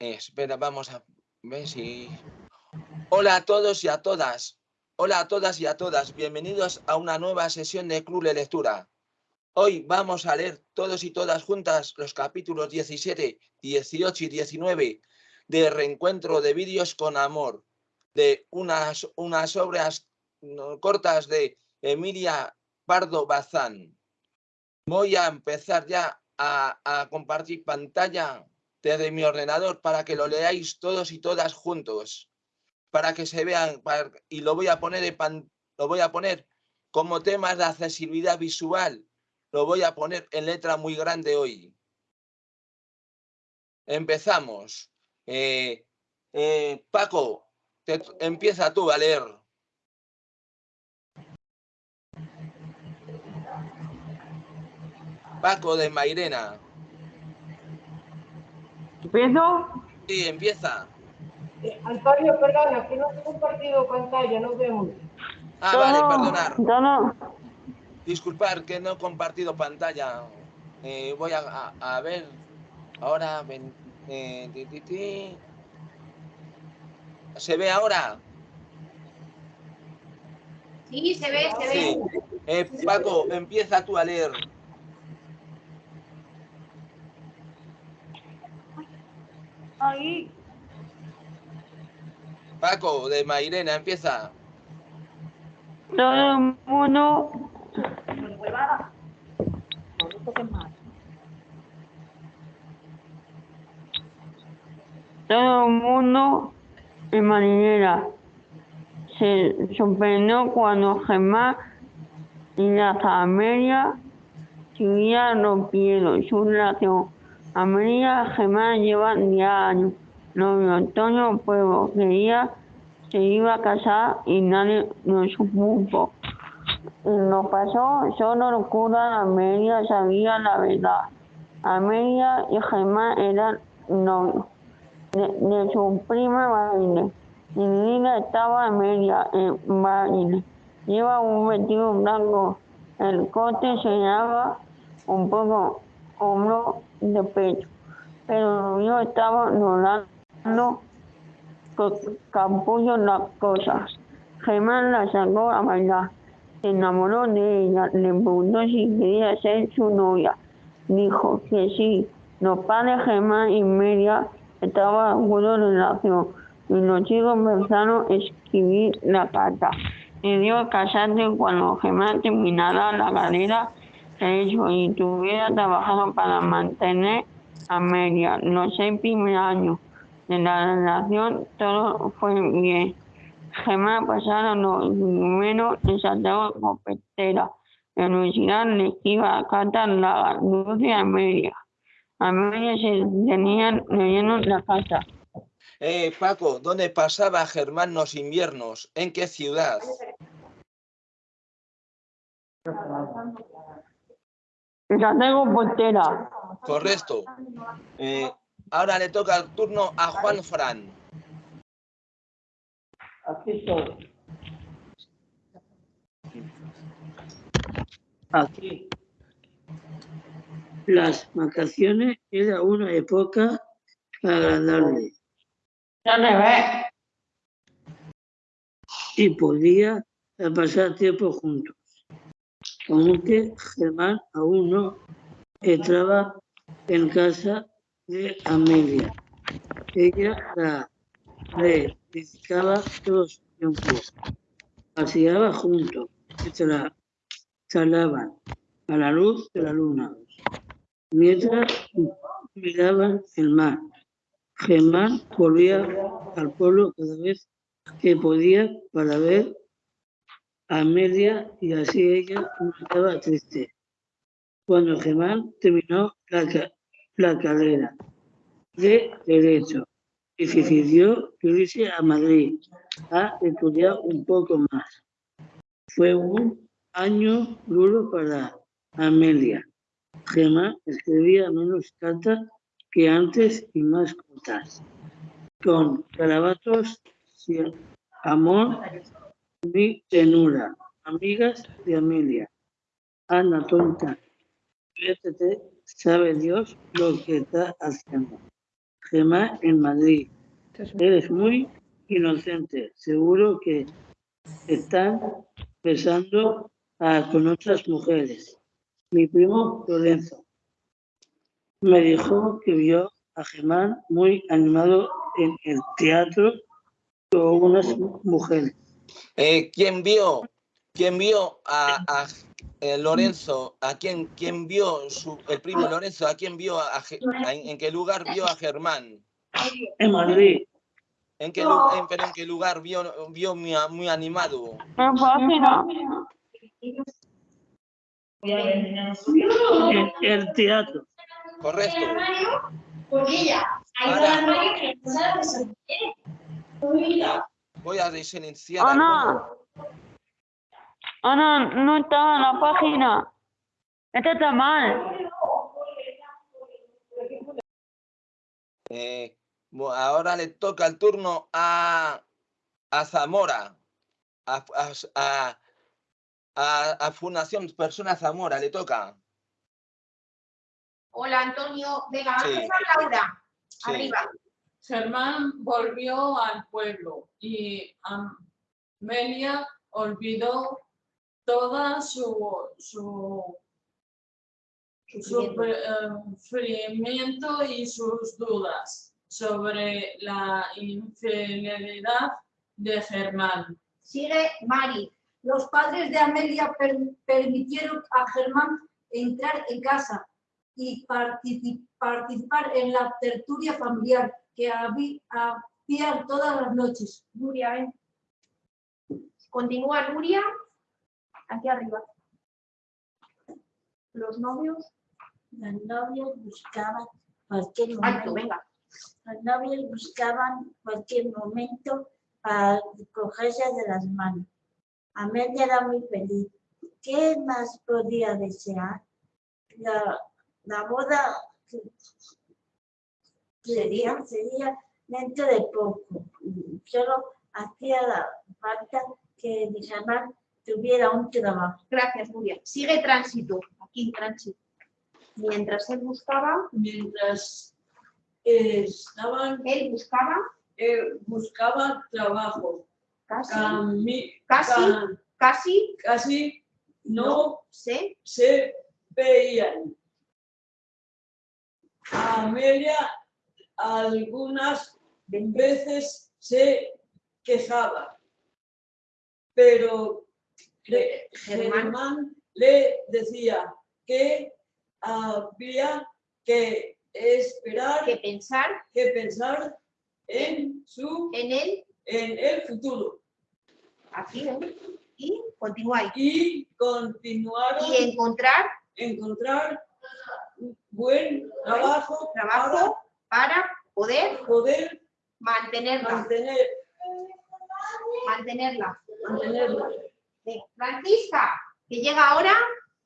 espera, vamos a ver si... Hola a todos y a todas. Hola a todas y a todas. Bienvenidos a una nueva sesión de Club de Lectura. Hoy vamos a leer todos y todas juntas los capítulos 17, 18 y 19 de Reencuentro de Vídeos con Amor, de unas, unas obras cortas de Emilia Pardo Bazán. Voy a empezar ya a, a compartir pantalla desde mi ordenador para que lo leáis todos y todas juntos, para que se vean, y lo voy a poner lo voy a poner como temas de accesibilidad visual, lo voy a poner en letra muy grande hoy. Empezamos. Eh, eh, Paco, empieza tú a leer. Paco de Mairena. ¿Empiezo? Sí, empieza. Eh, Antonio, perdona, que no he compartido pantalla, no vemos. Ah, vale, perdonar. No, no. Disculpar que no he compartido pantalla. Eh, voy a, a, ver. Ahora. Eh, ti, ti, ti. ¿Se ve ahora? Sí, se ve, se sí. ve. Eh, Paco, empieza tú a leer. Ahí. Paco, de Mairena, empieza. Todo el mundo. Todo el mundo en marinera se sorprendió cuando Gemma y la familia siguieron rompiendo su relación. Amelia Gemma llevan 10 años. Novio Antonio Pueblo quería se iba a casar y nadie lo supo. No pasó, solo locura, Amelia sabía la verdad. Amelia y Gemma eran novios de, su prima Marine. Y vida estaba Amelia en Marine. Lleva un vestido blanco. El corte se llama un poco hombro de pecho, pero yo estaba rodando con capullo las cosas. Germán la sacó a bailar, se enamoró de ella, le preguntó si quería ser su novia. Dijo que sí. Los padres Germán y Media estaban en una relación y los chicos empezaron a escribir la carta. Le dio casarse cuando Germán terminara la carrera hecho y tuviera trabajado para mantener a Media los seis primeros años de la relación, todo fue bien. Gemma pasaron los primeros en Santiago Copetera. La universidad le iba a cantar la dulce a Amelia. Amelia se tenía leyendo la casa. Eh, Paco, ¿dónde pasaba Germán los inviernos? ¿En qué ciudad? Ya tengo portera. Correcto. Eh, ahora le toca el turno a Juan Fran. Aquí estoy. Aquí. Las vacaciones era una época agradable. Ya me ve. Y podía pasar tiempo juntos aunque Germán aún no entraba en casa de Amelia. Ella la le dedicaba todo su tiempo. Paseaba juntos, se la salaban a la luz de la luna, mientras miraban el mar. Germán volvía al pueblo cada vez que podía para ver Amelia y así ella estaba triste. Cuando Germán terminó la, la carrera de Derecho y decidió irse a Madrid a estudiar un poco más. Fue un año duro para Amelia. Germán escribía menos cartas que antes y más cortas, con carabatos, amor mi tenura, amigas de Amelia. Ana tonta, sabe Dios lo que está haciendo. Germán en Madrid. Eres muy inocente. Seguro que están besando a- con otras mujeres. Mi primo Lorenzo me dijo que vio a Germán muy animado en el teatro con unas mujeres. Eh, ¿Quién vio? ¿Quién vio a, a, eh, Lorenzo? ¿A quién, quién vio su, el primo Lorenzo? ¿A quién vio a, a- en, en qué lugar vio a Germán? En Madrid, ¿En qué, en, pero en qué lugar vio, vio muy, muy animado? En el teatro. Correcto. Con Voy a alguno. Ana. Ana, no está en la página. Esta está mal. Eh, ahora le toca el turno a, a Zamora, a, a, a- a- a Fundación Persona Zamora, le toca. Hola, Antonio. Venga, Sí. vamos a Laura. Sí. Arriba. Germán volvió al pueblo y Amelia olvidó toda su, eh, sufrimiento y sus dudas sobre la infidelidad de Germán. Sigue Mari. Los padres de Amelia per- permitieron a Germán entrar en casa y partici- participar en la tertulia familiar que habí- había todas las noches. Nuria, ven. Continúa Nuria. Aquí arriba. Los novios. Los novios buscaban cualquier Alto, momento. venga. Los novios buscaban cualquier momento para cogerse de las manos. Amelia era muy feliz. ¿Qué más podía desear? La, la boda que- sería, sería dentro de poco. Solo hacía la falta que Germán tuviera un trabajo. Gracias, Nuria. Sigue tránsito. Aquí, tránsito. Mientras él buscaba, Mientras eh, estaban, él buscaba eh, buscaban trabajo. casi, Cami- Casi. ca- casi, casi no sé, se veían. Amelia algunas veces se quejaba, pero le- Germán. Germán le decía que había que esperar, que pensar que pensar en su en él, en el futuro aquí, ven, y continúa ahí. y continuaron Y encontrar encontrar buen trabajo, trabajo para poder para poder mantenerla. mantener, Mantenerla. mantenerla. Francisca, que llega ahora,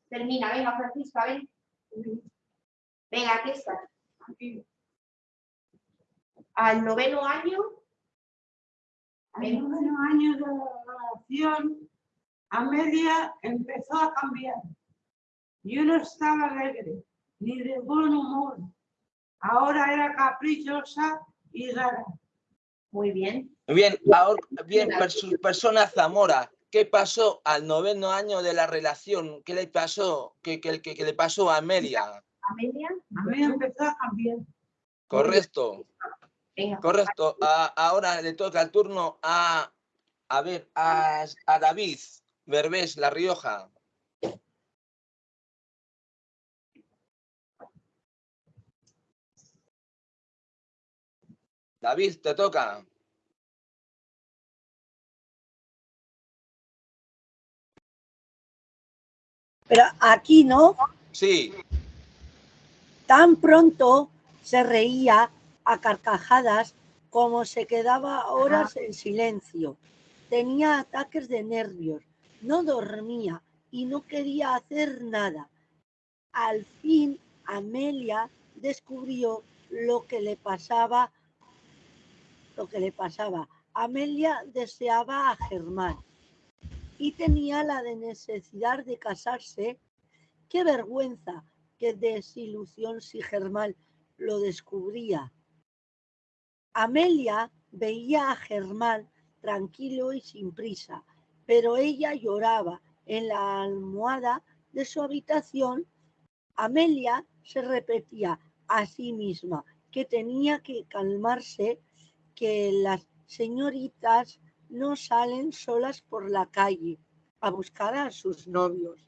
termina. Venga, Francisca, ven. Venga, aquí está. Al noveno año, Al noveno año de la relación, Amelia empezó a cambiar. Yo no estaba alegre, ni de buen humor. Ahora era caprichosa y rara. muy bien. Bien, ahora, bien, perso- persona Zamora, ¿qué pasó al noveno año de la relación? ¿Qué le pasó? ¿Qué, qué- qué- qué le pasó a Amelia? Amelia, Amelia empezó a cambiar. Correcto, venga. correcto. A- ahora le toca el turno a, a ver, a, a David Berbés, La Rioja. David, te toca. Pero aquí no, Sí, tan pronto se reía a carcajadas como se quedaba horas en silencio. Tenía ataques de nervios, no dormía y no quería hacer nada. Al fin Amelia descubrió lo que le pasaba, lo que le pasaba. Amelia deseaba a Germán y tenía la de necesidad de casarse. Qué vergüenza, qué desilusión si Germán lo descubría. Amelia veía a Germán tranquilo y sin prisa, pero ella lloraba en la almohada de su habitación. Amelia se repetía a sí misma que tenía que calmarse, que las señoritas no salen solas por la calle a buscar a sus novios.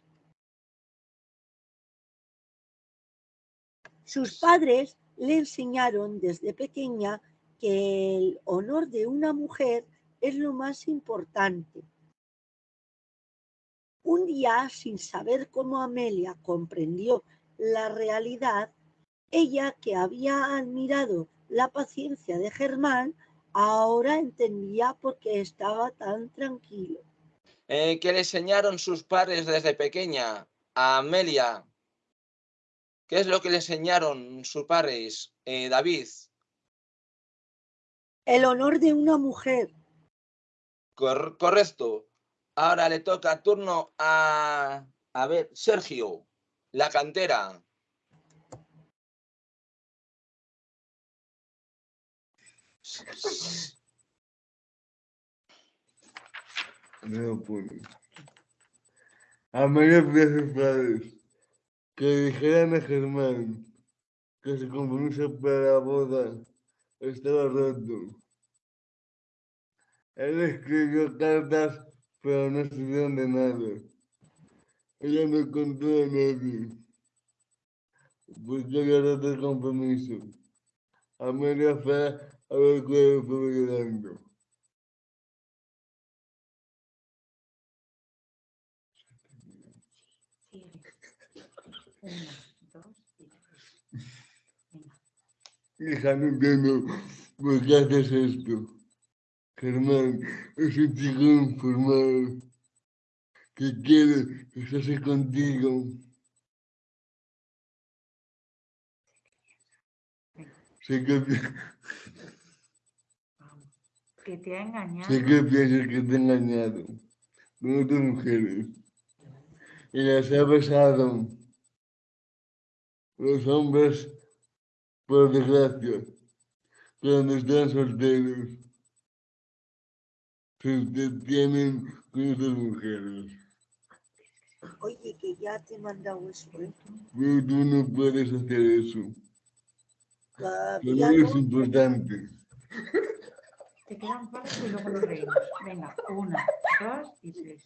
Sus padres le enseñaron desde pequeña que el honor de una mujer es lo más importante. Un día, sin saber cómo Amelia comprendió la realidad, ella que había admirado la paciencia de Germán, ahora entendía por qué estaba tan tranquilo. Eh, ¿Qué le enseñaron sus padres desde pequeña a Amelia? ¿Qué es lo que le enseñaron sus padres, eh, David? El honor de una mujer. Cor- correcto. Ahora le toca turno a, a ver, Sergio, la cantera. No puedo. Amelia pidió a sus que dijeran a Germán que su compromiso para la boda estaba roto. Él escribió cartas, pero no sirvieron de nada. Ella no contó a nadie, porque había roto el compromiso. Amelia fue a ver cuál estaba llorando. Hija, no entiendo por qué haces esto. Germán es un chico informado que quiere casarse contigo. Que, pi- Que te ha engañado. sé que piensas que te he engañado con otras mujeres y las ha besado. Los hombres, por desgracia, cuando están solteros, se detienen con otras mujeres. Oye, que ya te he mandado eso, ¿eh? Pero tú no puedes hacer eso. Todavía no eres no. importante. Te quedan cuatro y luego los reímos. Venga, una, dos y tres.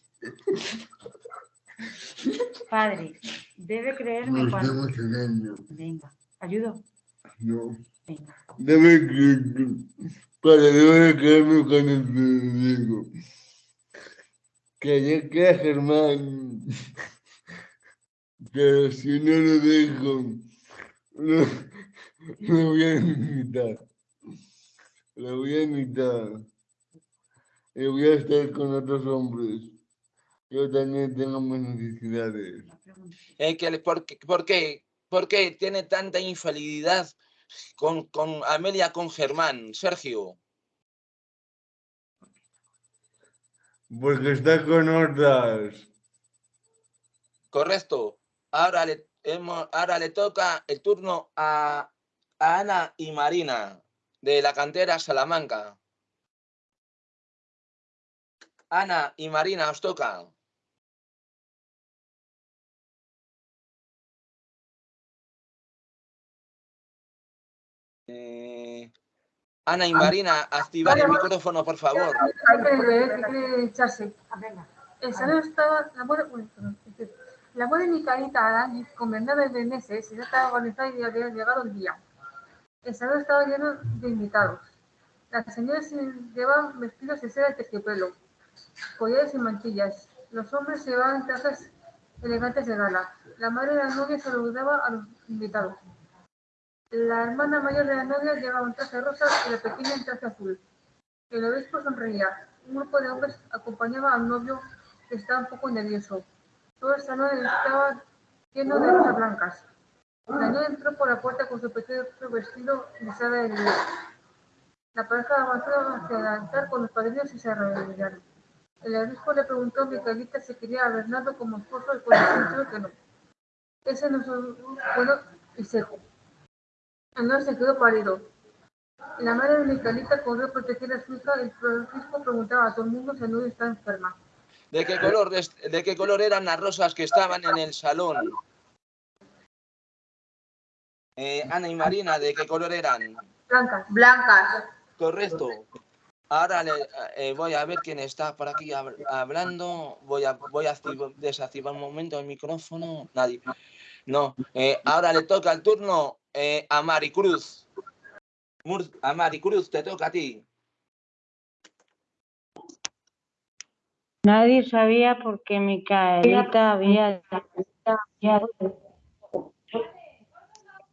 Padre, debe creerme Me cuando. Venga, ayudo. No. Venga. Debe que, para debe creerme cuando te digo que ya queda Germán, pero si no lo dejo, no, lo voy a invitar. Lo voy a invitar. Y voy a estar con otros hombres. Yo también tengo mis necesidades. Que le- por, qué- por qué? ¿Por qué tiene tanta infalibilidad con, con Amelia, con Germán? Sergio. Porque está con otras. Correcto. Ahora le, hemos- ahora le toca el turno a, a Ana y Marina de la cantera Salamanca. Ana y Marina, os toca. Eh, Ana y Marina, activar el micrófono, por favor. Hay que leer, hay que echarse. El salón estaba, la que la boda de Micaelita con Bernabé de meses, ya estaba organizada y había llegado el día. El salón estaba lleno de invitados. Las señoras llevaban vestidos de seda de terciopelo, collares y mantillas. Los hombres llevaban trajes elegantes de gala. La madre de la novia saludaba a los invitados. La hermana mayor de la novia llevaba un traje rosa y la pequeña un traje azul. El obispo sonreía. Un grupo de hombres acompañaba al novio que estaba un poco nervioso. Todo el salón estaba lleno de rosas blancas. La niña entró por la puerta con su pequeño vestido seda de lino. La pareja avanzó hacia el altar con los padrinos y se arrodillaron. El obispo le preguntó a Micaelita si quería a Bernardo como esposo y cuando dijo que no. Ese no bueno y seco. El novio se quedó pálido. La madre de Micaelita corrió a proteger a su hija y Francisco preguntaba a todo el mundo si no está enferma. ¿De qué, color, ¿De qué color eran las rosas que estaban en el salón? Eh, Ana y Marina, ¿de qué color eran? Blancas. Blancas. Correcto. Ahora le, eh, voy a ver quién está por aquí hab- hablando. Voy a, voy a activ- desactivar un momento el micrófono. Nadie. No. eh, ahora le toca el turno eh, a Maricruz. Mur- a Maricruz, te toca a ti. Nadie sabía por qué Micaelita había, había,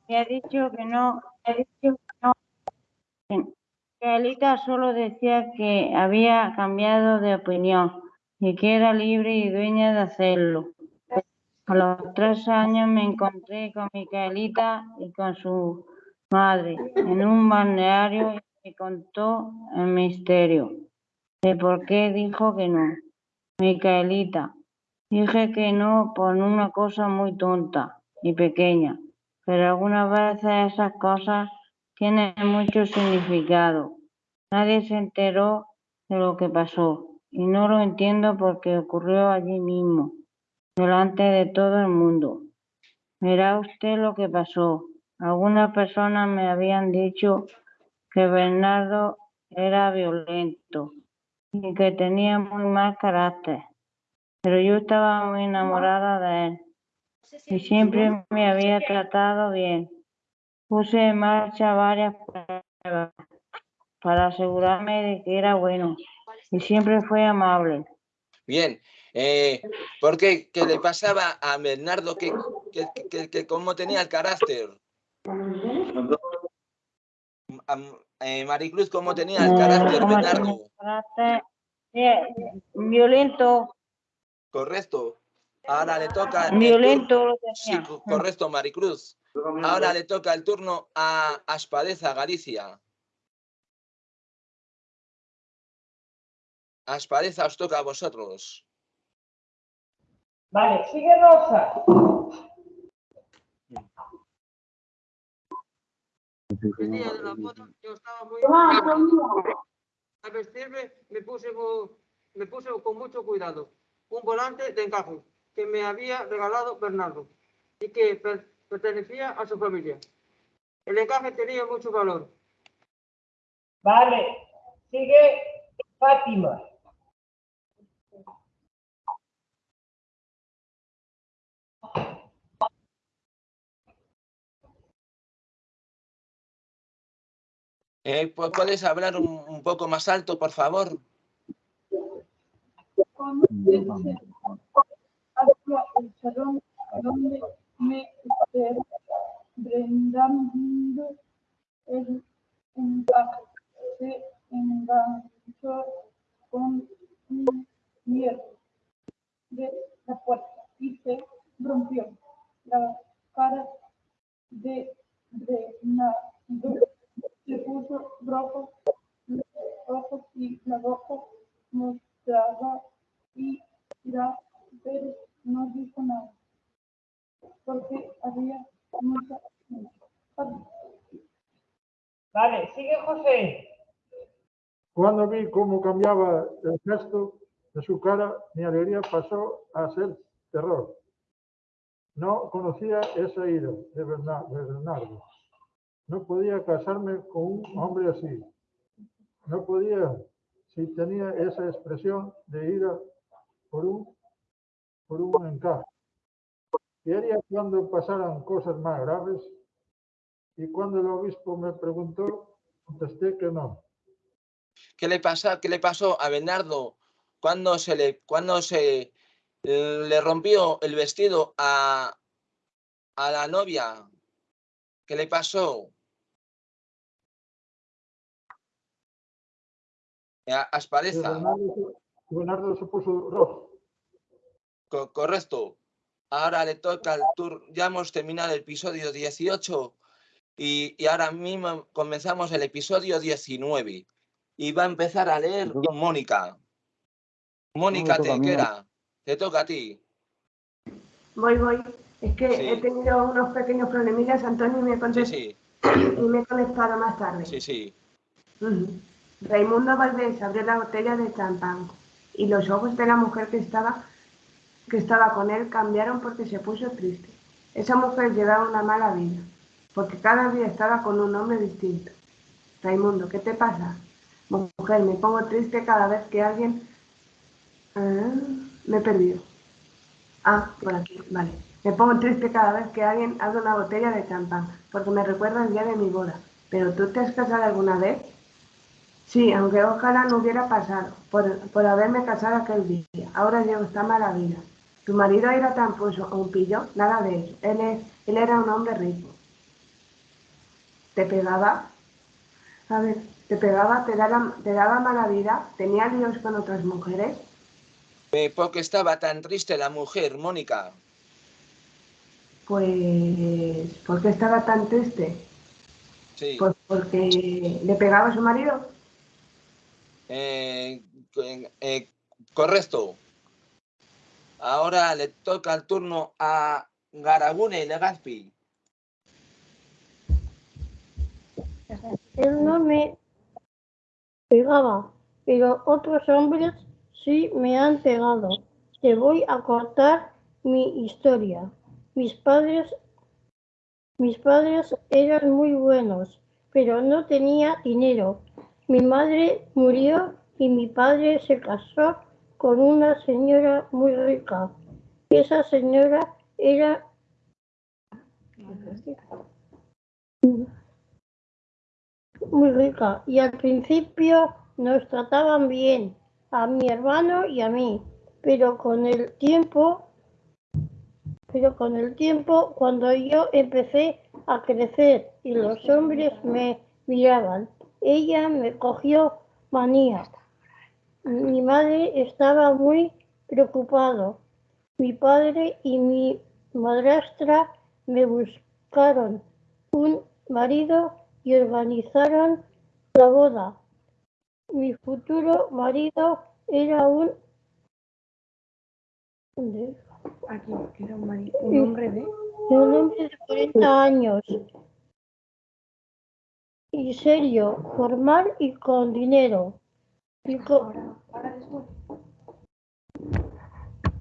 había dicho que no, había dicho que no. Micaelita solo decía que había cambiado de opinión y que era libre y dueña de hacerlo. A los tres años me encontré con Micaelita y con su madre en un balneario y me contó el misterio de por qué dijo que no. Micaelita, dije que no por una cosa muy tonta y pequeña, pero algunas veces esas cosas tienen mucho significado. Nadie se enteró de lo que pasó y no lo entiendo porque ocurrió allí mismo, delante de todo el mundo. Verá usted lo que pasó. Algunas personas me habían dicho que Bernardo era violento y que tenía muy mal carácter, pero yo estaba muy enamorada de él y siempre me había tratado bien. Puse en marcha varias pruebas para asegurarme de que era bueno y siempre fue amable. Bien. Eh, ¿Por qué? ¿Qué le pasaba a Bernardo? que que, que, que cómo tenía el carácter? Eh, Maricruz, ¿cómo tenía el Eh, carácter ¿cómo Bernardo? violento, Correcto. Ahora le toca. violento Sí, correcto, Maricruz. Ahora le toca el turno a Aspadeza, Galicia. Aspadeza, os toca a vosotros. Vale, sigue Rosa. El día de la foto yo estaba muy... Al vestirme me puse, me puse con mucho cuidado un volante de encaje que me había regalado Bernardo y que per- pertenecía a su familia. El encaje tenía mucho valor. Vale, sigue Fátima. Eh, pu- ¿Puedes hablar un, un poco más alto, por favor? El salón donde me brindando el encaje. Se enganchó con un hierro de la puerta y se rompió. La cara de Bernardo se puso rojo, ojos y la boca mostraba y la no dijo nada, porque había mucha gente. Vale, sigue José. Cuando vi cómo cambiaba el gesto de su cara, mi alegría pasó a ser terror. No conocía esa ira de Bernardo. No podía casarme con un hombre así. No podía, si tenía esa expresión de ira por un, por un encaje. Y haría cuando pasaran cosas más graves. Y cuando el obispo me preguntó, contesté que no. ¿Qué le pasa? ¿Qué le pasó a Bernardo cuando se le cuando se eh, le rompió el vestido a, a la novia? ¿Qué le pasó? A Y Aspadeza, Bernardo, Bernardo se puso rojo. Co- correcto. Ahora le toca el tour. Ya hemos terminado el episodio 18 y, y ahora mismo comenzamos el episodio 19. Y va a empezar a leer Mónica. Mónica. Tequera, te toca a ti. Voy, voy. Es que Sí. he tenido unos pequeños problemillas, Antonio, y me, he Sí, y me he conectado más tarde. sí, sí. Ujú. Raimundo Valdés abrió la botella de champán y los ojos de la mujer que estaba, que estaba con él cambiaron porque se puso triste. Esa mujer llevaba una mala vida, porque cada día estaba con un hombre distinto. Raimundo, ¿qué te pasa? Mujer, me pongo triste cada vez que alguien... Ah, me he perdido. Ah, por aquí, vale. Me pongo triste cada vez que alguien abre una botella de champán, porque me recuerda el día de mi boda. ¿Pero tú te has casado alguna vez? Sí, aunque ojalá no hubiera pasado, por, por haberme casado aquel día. Ahora llevo esta mala vida. ¿Tu marido era tan pillo? Nada de eso. Él, es, él era un hombre rico. ¿Te pegaba? A ver, ¿te pegaba? ¿Te daba, te daba mala vida? ¿Tenía líos con otras mujeres? Eh, ¿Por qué estaba tan triste la mujer, Mónica? Pues, ¿por qué estaba tan triste? Sí. Pues porque le pegaba a su marido. Eh, eh, eh, correcto. Ahora le toca el turno a Garagune Legazpi. Él no me pegaba, pero otros hombres sí me han pegado. Te voy a contar mi historia. Mis padres, mis padres eran muy buenos, pero no tenía dinero. Mi madre murió y mi padre se casó con una señora muy rica. Esa señora era muy rica y al principio nos trataban bien a mi hermano y a mí, pero con el tiempo, pero con el tiempo cuando yo empecé a crecer y los hombres me miraban, ella me cogió manía. Mi madre estaba muy preocupado. Mi padre y mi madrastra me buscaron un marido y organizaron la boda. Mi futuro marido era un... ¿Dónde? Aquí, que era un, mari- un hombre de... un hombre de 40 años. Y serio, formal y con dinero. Y con-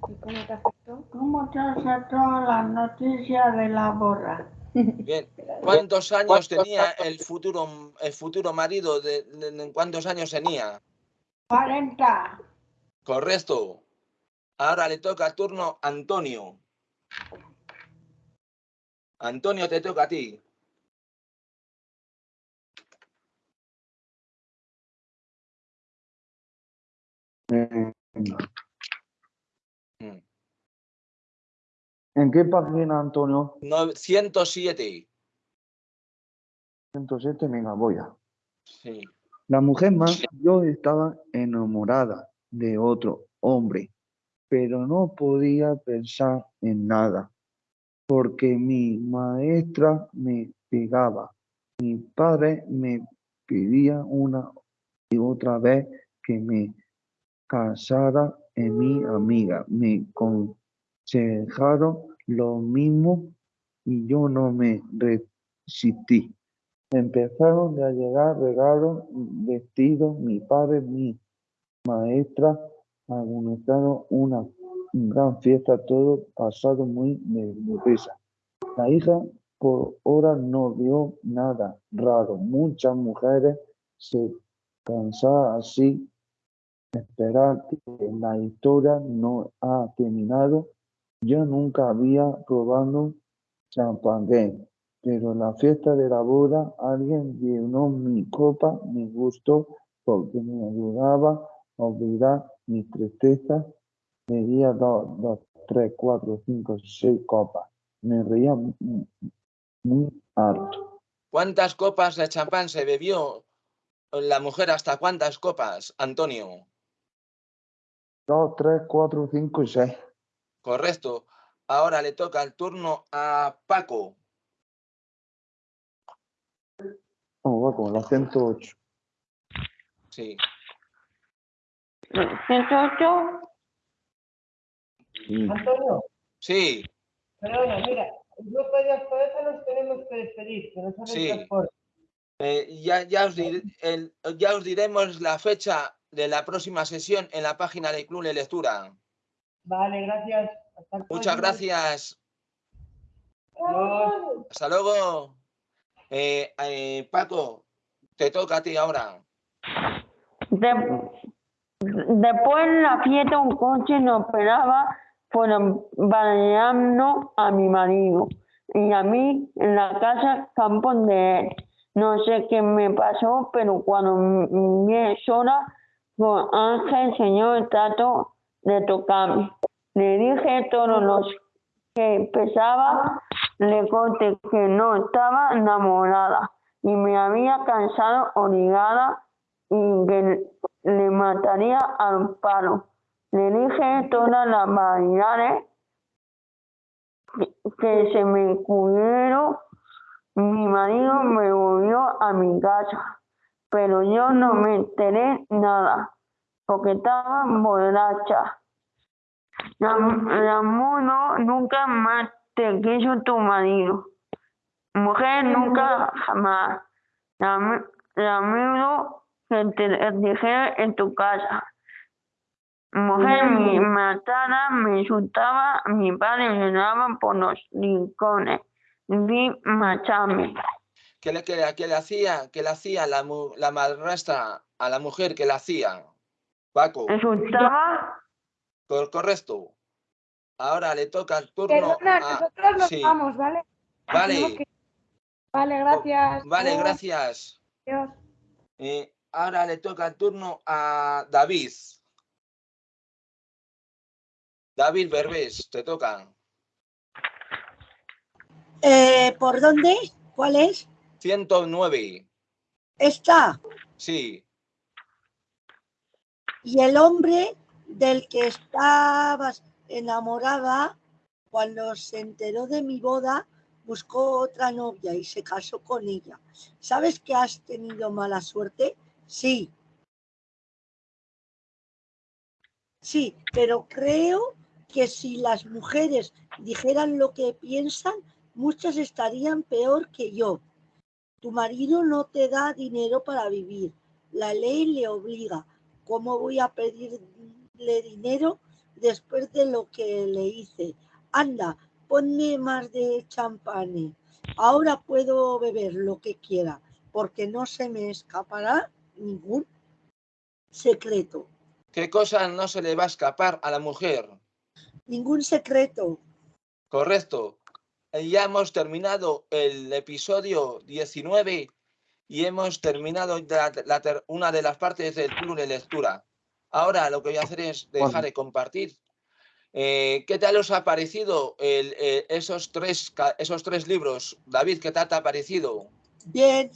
¿Y cómo te afectó? ¿Cómo te afectó la noticia de la borra? Bien. ¿Cuántos años tenía el futuro, el futuro marido? De, de- de- ¿Cuántos años tenía? 40. Correcto. Ahora le toca el turno a Antonio. Antonio, te toca a ti. ¿En qué página, Antonio? 907. 107, venga, voy a. Sí. La mujer más, yo estaba enamorada de otro hombre, pero no podía pensar en nada, porque mi maestra me pegaba, mi padre me pedía una y otra vez que me casara en mi amiga, me aconsejaron lo mismo y yo no me resistí. Empezaron a llegar regalos, vestidos, mi padre, mi maestra, organizaron una gran fiesta, todo pasado muy deprisa. La hija por ahora no vio nada raro. Muchas mujeres se cansaban así. Esperar que la historia no ha terminado. Yo nunca había probado champagne, pero en la fiesta de la boda alguien llenó mi copa, me gustó porque me ayudaba a olvidar mis tristezas. Bebía dos, dos, tres, cuatro, cinco, seis copas. Me reía mu- mu- muy harto. ¿Cuántas copas de champán se bebió la mujer? ¿Hasta cuántas copas, Antonio? Dos, tres, cuatro, cinco y seis. Correcto. Ahora le toca el turno a Paco. Vamos, va con la 108. Sí. 108. Sí. Antonio, Sí, perdona, mira, el grupo de eso nos tenemos que despedir, que nos Sí. Eh, ya, ya, os dir- el- ya os diremos la fecha de la próxima sesión en la página del Club de Lectura. Vale, gracias. Hasta Muchas gracias. Adiós. Hasta luego. Eh, eh, Paco, te toca a ti ahora. De- después de la fiesta un coche nos esperaba por baleando a mi marido y a mí en la casa campo de él. No sé qué me pasó, pero cuando m- vi sola con Ángel, señor trato de tocarme. Le dije todos los que pesaba, le conté que no estaba enamorada y me había cansado obligada y que le mataría al palo. Le dije todas las variedades que, se me ocurrieron. Mi marido me volvió a mi casa, pero yo no me enteré nada, porque estaba borracha. Ramudo, nunca más te quiso tu marido. Mujer, nunca jamás. Ram- Ramiro, que te dejé en tu casa. Mujer, me matara, me insultaba, mi padre lloraba por los rincones. Vi macharme. ¿Qué le, qué le- qué le hacía? ¿Qué le hacía la, mu- la madrastra a la mujer? ¿Qué le hacía? Paco. Insultaba. Cor- correcto. Ahora le toca el turno Perdona, a... nosotros nos sí. vamos, ¿vale? Vale. Que- Vale, gracias. Vale, Adiós. gracias. Adiós. Eh, ahora le toca el turno a David. David Berbés, te toca. Eh, ¿Por dónde? ¿Cuál es? 109. Esta. Sí. Y el hombre del que estabas enamorada, cuando se enteró de mi boda, buscó otra novia y se casó con ella. ¿Sabes que has tenido mala suerte? Sí. Sí, pero creo que si las mujeres dijeran lo que piensan, muchas estarían peor que yo. Tu marido no te da dinero para vivir. La ley le obliga. ¿Cómo voy a pedirle dinero después de lo que le hice? Anda, ponme más de champán. Ahora puedo beber lo que quiera, porque no se me escapará ningún secreto. ¿Qué cosa no se le va a escapar a la mujer? Ningún secreto. Correcto. Eh, Ya hemos terminado el episodio 19 y hemos terminado ya la ter- una de las partes del club de lectura. Ahora lo que voy a hacer es dejar de compartir. Eh, ¿Qué tal os ha parecido el- eh, esos, tres, esos tres libros? David, ¿qué tal te ha parecido? Bien.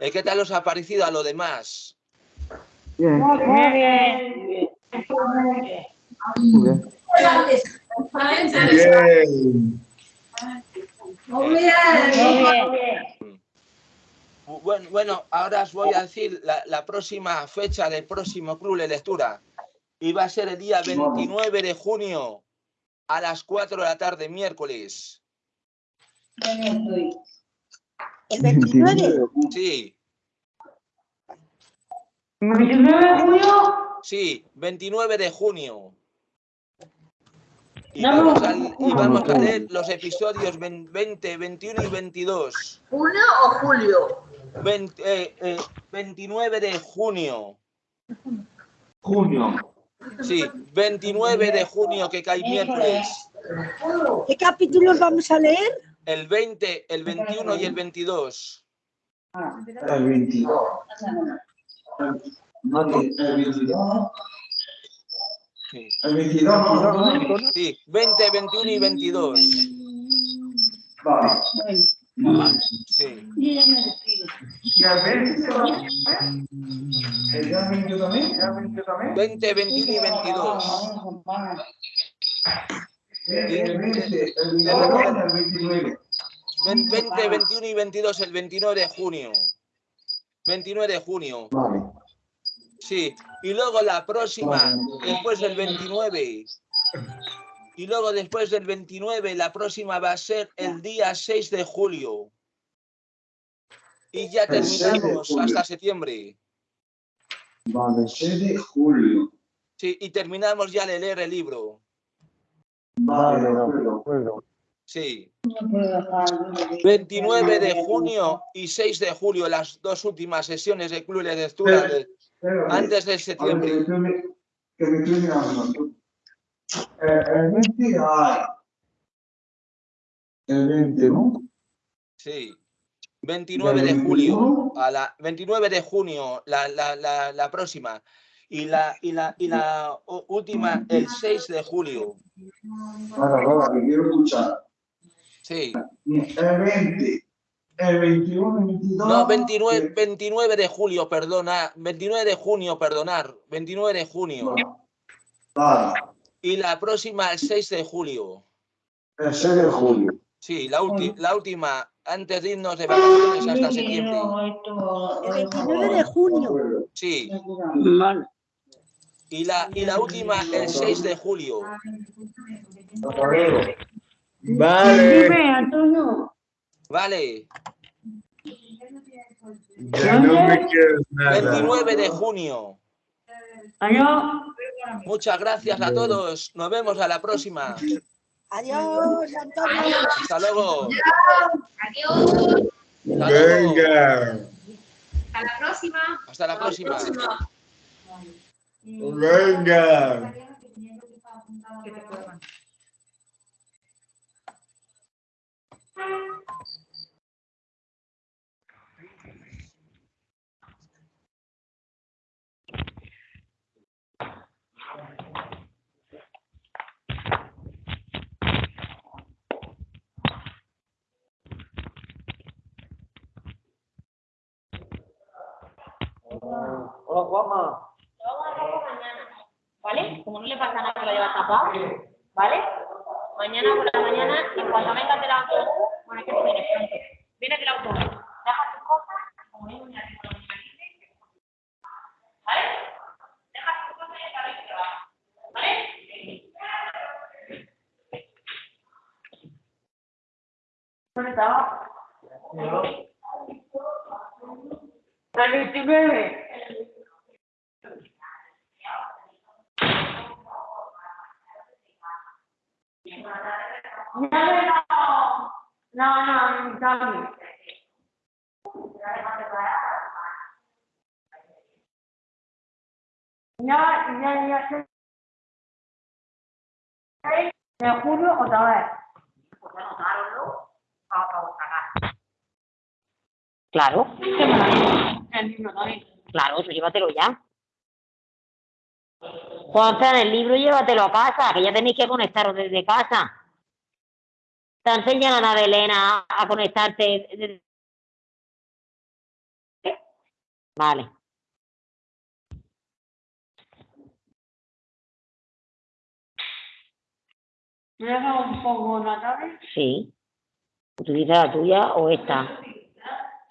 Eh, ¿Qué tal os ha parecido a lo demás? Bien. Muy bien. Muy bien. Muy bien. Muy bien. Bueno, bueno, ahora os voy a decir la, la próxima fecha del próximo club de lectura. Y va a ser el día 29 de junio a las 4 de la tarde, miércoles. El 29. Sí, 29 de junio. sí, 29 de junio. Y No, vamos a, y no. vamos a leer los episodios 20, 21 y 22. ¿Junio o julio? 20, eh, eh, 29 de junio. Junio. Sí, 29 de junio que cae miércoles. ¿Qué capítulos vamos a leer? El 20, el 21 y el 22. El 22. No, que el 22. Sí. El 22 no, no. Sí, 20, 21 y 22. Vale. Sí. ¿Y al 20 se va? ¿El día 20 también? ¿El 20 también? 20, 21 y 22. El 20, el 22 el 29. Ven- 20, 21 y 22 el 29 de junio. 29 de junio. Vale. Sí. Y luego la próxima, después del 29. Y luego después del 29, la próxima va a ser el día 6 de julio. Y ya terminamos hasta septiembre. Vale, 6 de julio. Sí, y terminamos ya de leer el libro. Vale, de acuerdo. Sí. 29 de junio y 6 de julio, las dos últimas sesiones de Club de Lectura de- antes de septiembre. Eh, El 20 hay. El 20, ¿no? Sí. 29 de julio, a la 29 de junio, la, la, la, la próxima. Y la, y la, y la última, el 6 de julio. Ahora, ahora, que quiero escuchar. Sí. El 20, el 21, el 22. No, 29, 29 de julio, perdona. 29 de junio, perdonar. 29 de junio. Vale, Y la próxima, el 6 de julio. el 6 de julio. Sí, la, la última, antes de irnos de vacaciones hasta septiembre. El 29 de junio. Sí. Mal. Y la, y la última, el 6 de julio. Vale. Antonio. Vale. Ya no me quieres nada. 29 de junio. Muchas gracias a todos. Nos vemos a la próxima. Adiós, Antonio. Hasta luego. Adiós. Hasta luego. Venga. Hasta la próxima. Hasta la próxima. Venga. Hola, Juanma. ¿Vale? Como no le pasa nada que lo llevas tapado, ¿vale? Mañana por la mañana, y cuando vengas del autobús, bueno, es que tú vienes pronto, vienes del autobús, dejas tus cosas, como hay un ¿vale? Dejas tus cosas y sabes que vas, ¿vale? ¿Dónde estaba? El 29. No, no, no, no, No, ya, ya sé. Te juro otra vez. Pues anotároslo para, para cagar. Claro. El libro también. Claro, eso llévatelo ya. Juanza, el libro llévatelo a casa, que ya tenéis que conectaros desde casa. Te enseñan a Belena a conectarte. desde- Vale. ¿Me un poco la tablet? Sí. Utiliza la tuya o esta.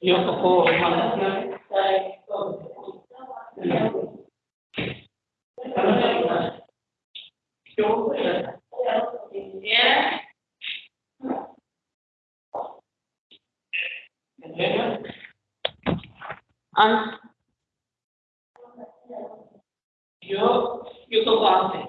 Yo cojo Ah, Yo, yo toco antes.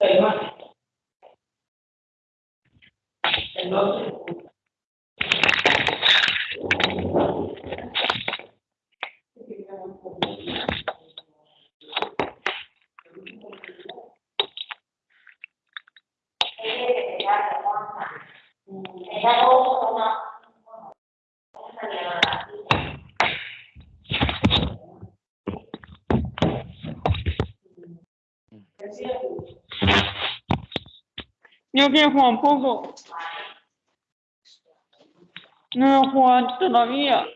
no, para... eh, Yo quiero jugar un poco. No he jugado todavía.